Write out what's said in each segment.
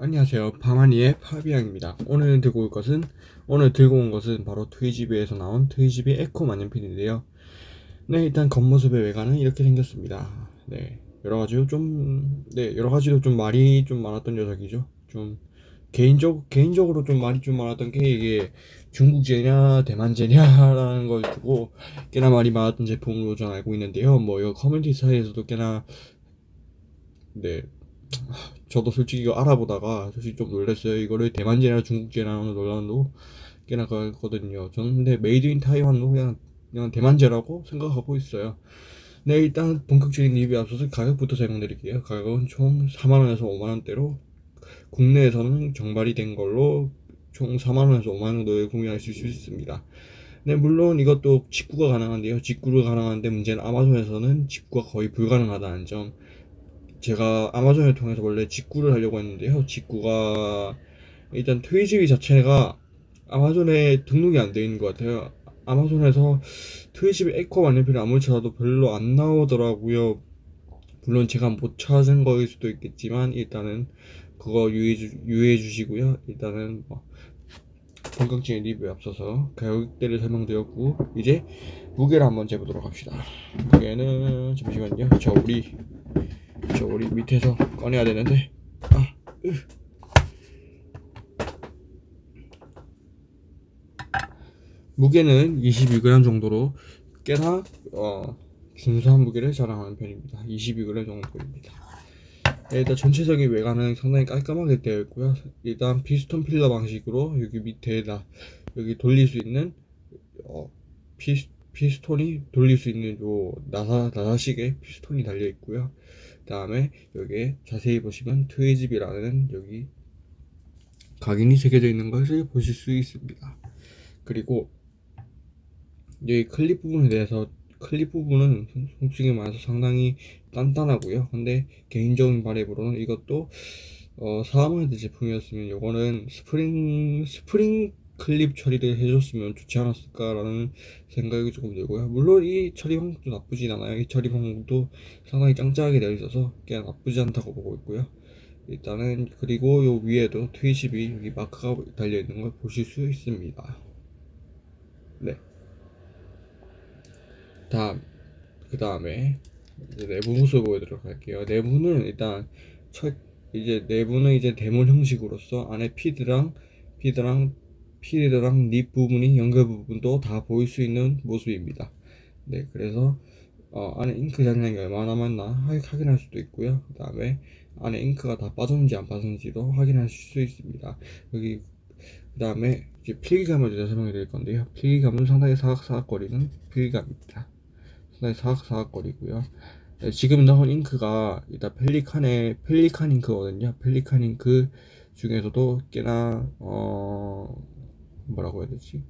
안녕하세요. 파마니의 파비앙입니다. 오늘 들고 올 것은 오늘 들고 온 것은 바로 트위스비에서 나온 트위스비 에코 만년필인데요. 네, 일단 겉모습의 외관은 이렇게 생겼습니다. 네, 여러 가지로 좀, 네, 여러 가지로 좀 말이 좀 많았던 녀석이죠. 좀 개인적 개인적으로 좀 말이 좀 많았던 게 이게 중국제냐 대만제냐라는 걸 두고 꽤나 말이 많았던 제품으로 저는 알고 있는데요. 뭐 이거 커뮤니티 사이에서도 꽤나 네 저도 솔직히 이거 알아보다가 솔직히 좀 놀랐어요. 이거를 대만제나 중국제나 논란도 꽤나 가거든요. 저는 근데 Made in Taiwan도 그냥 그냥 대만제라고 생각하고 있어요. 네 일단 본격적인 리뷰 앞서서 가격부터 설명드릴게요. 가격은 총 4만원에서 5만원대로 국내에서는 정발이 된 걸로 총 4만원에서 5만원 정도에 구매하실 수 있습니다. 네 물론 이것도 직구가 가능한데요. 직구가 가능한데 문제는 아마존에서는 직구가 거의 불가능하다는 점 제가 아마존을 통해서 원래 직구를 하려고 했는데요. 직구가 일단 트위지비 자체가 아마존에 등록이 안 되어 있는 것 같아요. 아마존에서 트위지비 에코 만년필을 아무리 찾아도 별로 안 나오더라고요. 물론 제가 못 찾은 거일 수도 있겠지만 일단은 그거 유의해, 주, 유의해 주시고요. 일단은 뭐 본격적인 리뷰에 앞서서 가격대를 설명드렸고 이제 무게를 한번 재보도록 합시다. 무게는 잠시만요. 저 우리 저 우리 밑에서 꺼내야 되는데. 아, 으. 무게는 22g 정도로 꽤나 어, 준수한 무게를 자랑하는 편입니다. 22g 정도입니다. 일단 전체적인 외관은 상당히 깔끔하게 되어 있고요. 일단 피스톤 필러 방식으로 여기 밑에다 여기 돌릴 수 있는 어, 피, 피스톤이 돌릴 수 있는 요 나사 나사식의 피스톤이 달려 있고요. 다음에 여기에 자세히 보시면 트위집이라는 여기 각인이 새겨져 있는 것을 보실 수 있습니다. 그리고 여기 클립 부분에 대해서 클립 부분은 솔직히 말해서 상당히 단단하고요. 근데 개인적인 바램으로는 이것도 어, 4만원대 제품이었으면 이거는 스프링 스프링 클립 처리를 해줬으면 좋지 않았을까라는 생각이 조금 들고요. 물론 이 처리 방법도 나쁘진 않아요. 이 처리 방법도 상당히 짱짱하게 되어 있어서 그냥 나쁘지 않다고 보고 있고요. 일단은 그리고 요 위에도 트위스비 여기 마크가 달려 있는 걸 보실 수 있습니다. 네. 다음 그 다음에 내부 모습 보여드리도록 할게요. 내부는 일단 첫 이제 내부는 이제 데몬 형식으로서 안에 피드랑 피드랑 필드랑 립 부분이 연결 부분도 다 보일 수 있는 모습입니다. 네 그래서 어, 안에 잉크 잔량이 얼마나 남았나 확인할 수도 있고요. 그 다음에 안에 잉크가 다 빠졌는지 안 빠졌는지도 확인할 수 있습니다. 여기 그 다음에 이제 필기감을 제가 설명해 드릴 건데요. 필기감은 상당히 사각사각거리는 필기감입니다. 상당히 사각사각거리고요. 네, 지금 나온 잉크가 일단 펠리칸의 펠리칸 잉크거든요. 펠리칸 잉크 중에서도 꽤나 어 뭐라고 해야 되지?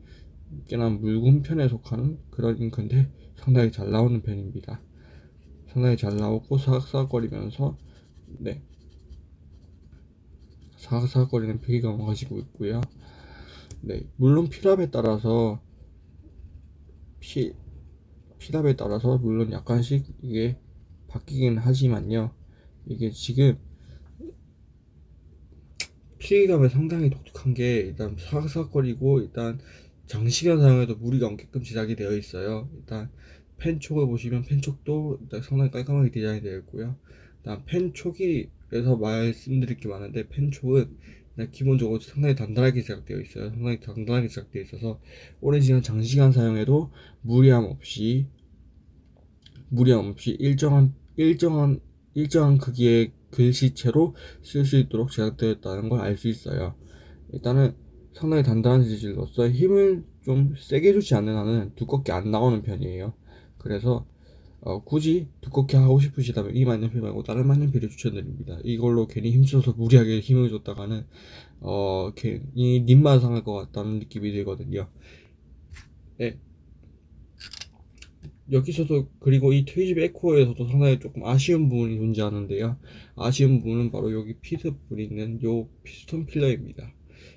꽤나 묽은 편에 속하는 그런 잉크인데 상당히 잘 나오는 편입니다. 상당히 잘 나오고 사각사각거리면서 네. 사각사각거리는 필기감을 가지고 있고요. 네. 물론 필압에 따라서 피 필압에 따라서 물론 약간씩 이게 바뀌긴 하지만요. 이게 지금 피해감이 상당히 독특한 게 일단 사각사각거리고 일단 장시간 사용해도 무리가 없게끔 제작이 되어 있어요. 일단 펜촉을 보시면 펜촉도 일단 상당히 깔끔하게 디자인이 되어 있고요. 일단 펜촉이 그래서 말씀드릴 게 많은데 펜촉은 기본적으로 상당히 단단하게 제작되어 있어요. 상당히 단단하게 제작되어 있어서 오랜 시간 장시간 사용해도 무리함 없이 무리함 없이 일정한 일정한 일정한 크기의 글씨체로 쓸 수 있도록 제작되었다는 걸 알 수 있어요. 일단은 상당히 단단한 재질로서 힘을 좀 세게 주지 않는 한은 두껍게 안 나오는 편이에요. 그래서 어, 굳이 두껍게 하고 싶으시다면 이 만년필 말고 다른 만년필을 추천드립니다. 이걸로 괜히 힘써서 무리하게 힘을 줬다가는 어, 괜히 nib만 상할 것 같다는 느낌이 들거든요. 네. 여기서도 그리고 이 트위스비 에코에서도 상당히 조금 아쉬운 부분이 존재하는데요. 아쉬운 부분은 바로 여기 feed 부분이 있는 요 피스톤 filler입니다.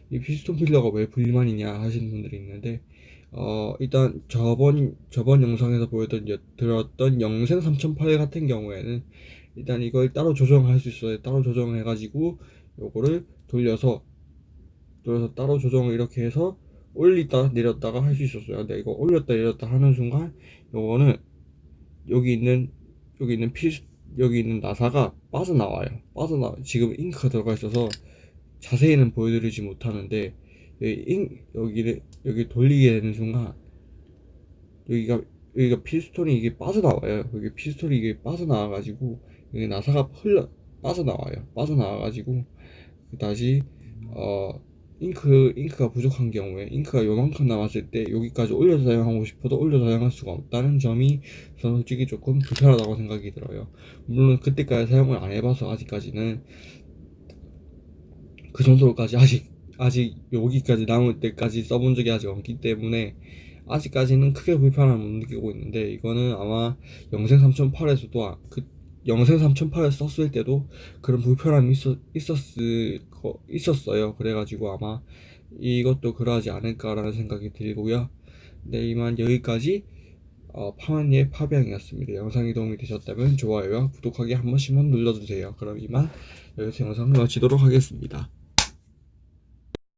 이 피스톤 filler가 왜 불만이냐 하시는 분들이 있는데 어 일단 저번 저번 영상에서 들었던 영생 3008 같은 경우에는 일단 이걸 따로 조정할 수 있어요. 따로 조정해 가지고 요거를 돌려서 돌려서 따로 조정을 이렇게 해서 올리다 내렸다가 할 수 있었어요. 근데 이거 올렸다 내렸다 하는 순간 요거는 여기 있는 여기 있는 피 여기 있는 나사가 빠져나와요. 빠져나 지금 잉크가 들어가 있어서 자세히는 보여드리지 못하는데 여기 잉 여기를 여기 돌리게 되는 순간 여기가 여기가 피스톤이 이게 빠져나와요. 여기 피스톤이 이게 빠져나와 가지고 여기 나사가 흘러 빠져나와요. 빠져나와 가지고 다시 어 잉크 잉크가 부족한 경우에 잉크가 요만큼 남았을 때 여기까지 올려서 사용하고 싶어도 올려서 사용할 수가 없다는 점이 저는 솔직히 조금 불편하다고 생각이 들어요. 물론 그때까지 사용을 안 해봐서 아직까지는 그 정도로까지 아직 아직 여기까지 남을 때까지 써본 적이 아직 없기 때문에 아직까지는 크게 불편함을 못 느끼고 있는데 이거는 아마 영생 3008에서도 그 영생 3008을 썼을 때도 그런 불편함이 있었, 있었을 거, 있었어요. 그래가지고 아마 이것도 그러하지 않을까라는 생각이 들고요. 네, 이만 여기까지 어, 파마니의 파비앙이었습니다. 영상이 도움이 되셨다면 좋아요와 구독하기 한 번씩만 눌러주세요. 그럼 이만 여기서 영상을 마치도록 하겠습니다.